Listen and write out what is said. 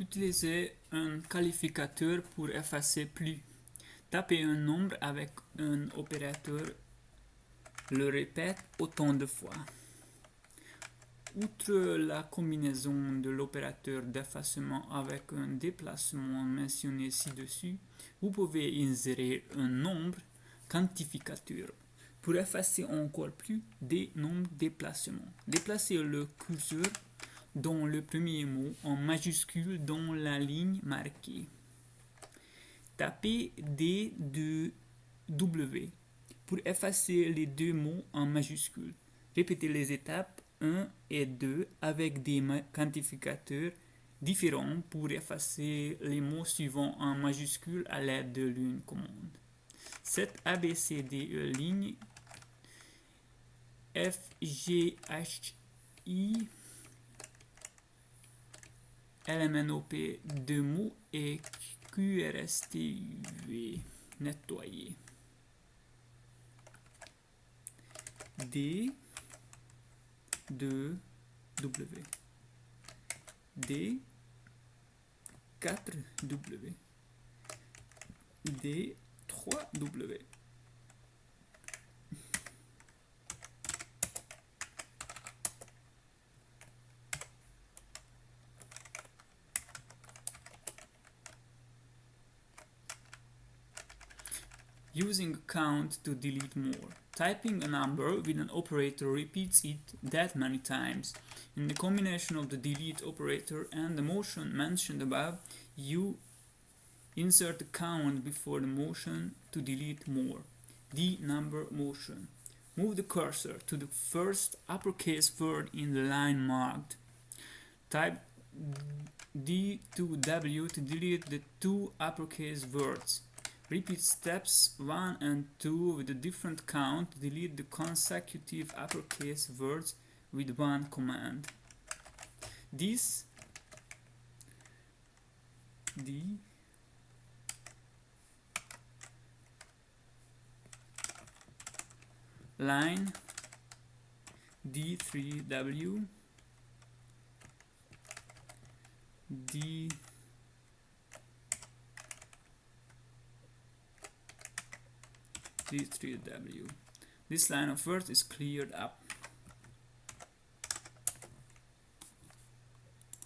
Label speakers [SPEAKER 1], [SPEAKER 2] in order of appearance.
[SPEAKER 1] Utilisez un qualificateur pour effacer plus. Tapez un nombre avec un opérateur, le répète autant de fois. Outre la combinaison de l'opérateur d'effacement avec un déplacement mentionné ci-dessus, vous pouvez insérer un nombre quantificateur pour effacer encore plus des nombres déplacements. Déplacez le curseur dans le premier mot en majuscule dans la ligne marquée. Tapez D de W pour effacer les deux mots en majuscule. Répétez les étapes 1 et 2 avec des quantificateurs différents pour effacer les mots suivants en majuscule à l'aide de l'une commande. Cette ABCDE ligne F, G, H, I LMNOP de mots et QRSTUV nettoyer. D de W. D 4 W. D 3 W Using count to delete more. Typing a number with an operator repeats it that many times. In the combination of the delete operator and the motion mentioned above, you insert the count before the motion to delete more. The number motion. Move the cursor to the first uppercase word in the line marked. Type D to W to delete the two uppercase words. Repeat steps 1 and 2 with a different count. Delete the consecutive uppercase words with one command. This D line D3W D D3W. This line of words is cleared up.